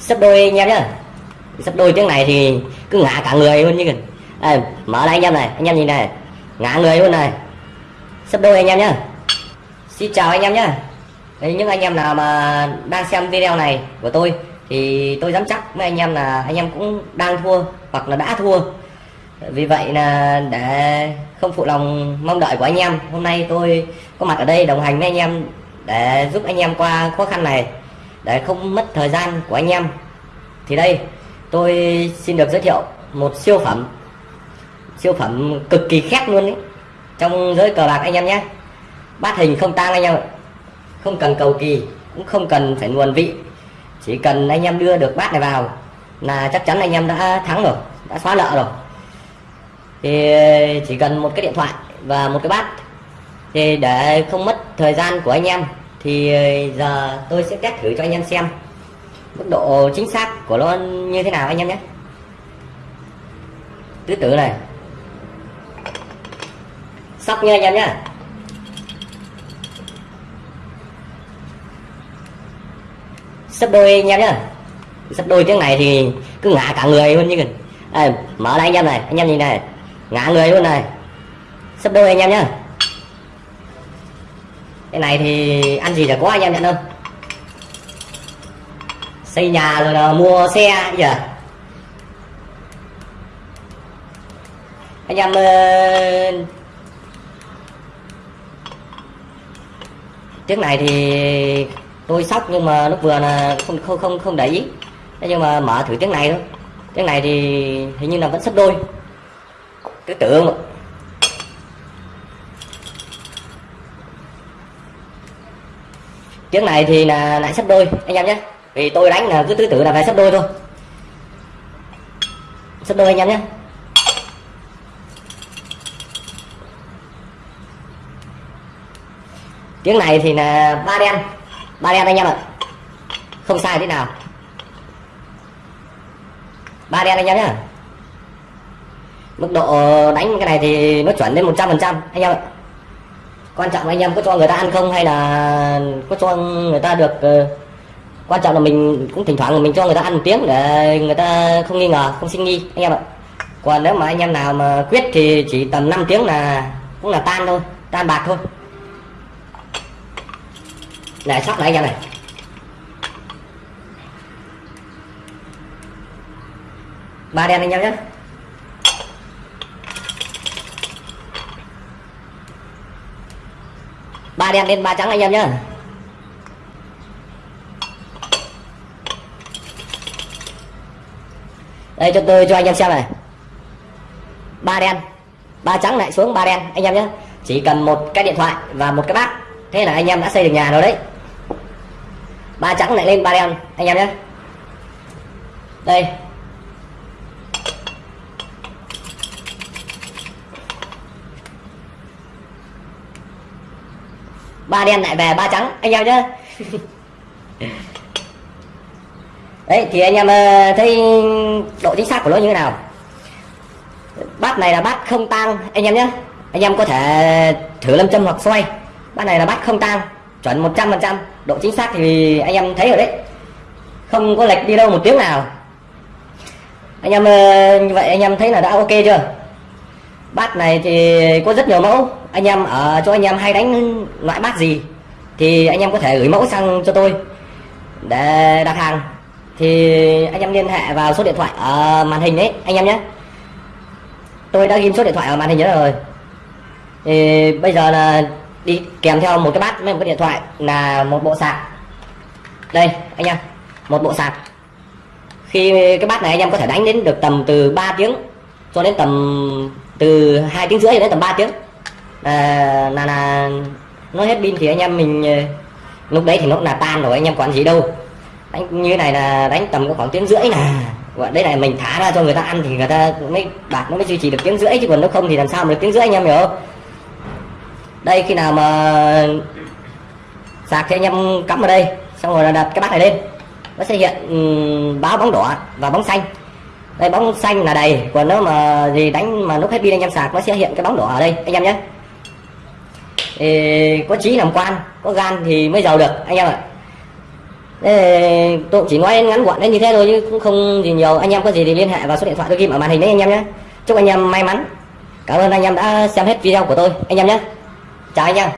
sấp đôi anh em nhá. Sấp đôi tiếng này thì cứ ngã cả người luôn như kìa. Đây, mở lại anh em này. Anh em nhìn này. Ngã người luôn này. Sấp đôi anh em nhá. Xin chào anh em nhá. Đấy, những anh em nào mà đang xem video này của tôi thì tôi dám chắc với anh em là anh em cũng đang thua hoặc là đã thua. Vì vậy là để không phụ lòng mong đợi của anh em hôm nay tôi có mặt ở đây đồng hành với anh em để giúp anh em qua khó khăn này để không mất thời gian của anh em. Thì đây, tôi xin được giới thiệu một siêu phẩm siêu phẩm cực kỳ khét luôn đấy trong giới cờ bạc anh em nhé. Bát hình không tang anh em không cần cầu kỳ, cũng không cần phải nguồn vị. Chỉ cần anh em đưa được bát này vào là chắc chắn anh em đã thắng rồi, đã xóa nợ rồi. Thì chỉ cần một cái điện thoại và một cái bát. Thì để không mất thời gian của anh em thì ờ, giờ tôi sẽ test thử cho anh em xem mức độ chính xác của nó như thế nào anh em nhé. Tứ tử này. Sóc nha anh em nhé. Sắp đôi anh em nhé. Sắp đôi tiếng này thì cứ ngã cả người luôn như kìa. À, mở lại anh em này. Anh em nhìn này. Ngã người luôn này. Sắp đôi anh em nhé cái này thì ăn gì là có anh em nhận không? Xây nhà rồi là mua xe giờ anh em ờ, uh, tiếng này thì tôi sóc nhưng mà lúc vừa là không không không không để ý. Thế nhưng mà mở thử tiếng này thôi. Tiếng này thì hình như là vẫn sấp đôi. Cứ tưởng tiếng này thì là lại sắp đôi, anh em nhé. Vì tôi đánh là cứ tứ tử là về sắp đôi thôi. Sắp đôi anh em nhé. Tiếng này thì là ba đen ba đen anh em ạ. Không sai thế nào. Ba đen anh em nhé. Mức độ đánh cái này thì nó chuẩn đến 100 phần trăm, anh em ạ quan trọng là anh em có cho người ta ăn không hay là có cho người ta được ờ, quan trọng là mình cũng thỉnh thoảng mình cho người ta ăn một tiếng để người ta không nghi ngờ, không sinh nghi, anh em ạ. Còn nếu mà anh em nào mà quyết thì chỉ tầm 5 tiếng là, cũng là tan thôi, tan bạc thôi. Này sóc lại anh em này. Ba đen anh em nhé. Ba đen lên ba trắng anh em nhé đây, cho tôi, cho anh em xem này. Ba đen, ba trắng lại xuống ba đen, anh em nhé chỉ cần một cái điện thoại và một cái bát. Thế là anh em đã xây được nhà rồi đấy. Ba trắng lại lên ba đen, anh em nhé đây. Ba đen lại về, ba trắng. Anh em nhé đấy, thì anh em ờ, thấy độ chính xác của nó như thế nào? Bát này là bát không tang, anh em nhé anh em có thể thử lâm châm hoặc xoay. Bát này là bát không tang, chuẩn 100 phần trăm. Độ chính xác thì anh em thấy rồi đấy. Không có lệch đi đâu một tiếng nào. Anh em ờ, như vậy anh em thấy là đã ok chưa? Bát này thì có rất nhiều mẫu. Anh em ở cho anh em hay đánh loại bát gì thì anh em có thể gửi mẫu sang cho tôi để đặt hàng. Thì anh em liên hệ vào số điện thoại ở màn hình đấy anh em nhé. Tôi đã ghi số điện thoại ở màn hình đó rồi. Thì bây giờ là đi kèm theo một cái bát với một cái điện thoại là một bộ sạc. Đây, anh em, một bộ sạc. Khi cái bát này anh em có thể đánh đến được tầm từ 3 tiếng cho đến tầm từ hai tiếng rưỡi đến tầm 3 tiếng. À, là là nó hết pin thì anh em mình ờ, lúc đấy thì nó là tan rồi anh em quản gì đâu. Đánh như này là đánh tầm khoảng tiếng rưỡi nè gọi đấy là mình thả ra cho người ta ăn thì người ta mới bạc nó mới duy trì được tiếng rưỡi chứ còn nếu không thì làm sao mà được tiếng rưỡi anh em hiểu không? Đây khi nào mà sạc thì anh em cắm vào đây xong rồi là đặt cái bát này lên. Nó sẽ hiện um, báo bóng đỏ và bóng xanh đây bóng xanh là đầy còn nếu mà gì đánh mà lúc hết pin anh em sạc nó sẽ hiện cái bóng đỏ ở đây anh em nhé. Ê, có trí làm quan có gan thì mới giàu được anh em ạ. Ê, tôi chỉ nói ngắn gọn đến như thế thôi chứ cũng không gì nhiều. Anh em có gì thì liên hệ vào số điện thoại tôi ghi ở màn hình đấy anh em nhé. Chúc anh em may mắn. Cảm ơn anh em đã xem hết video của tôi anh em nhé. Chào anh em.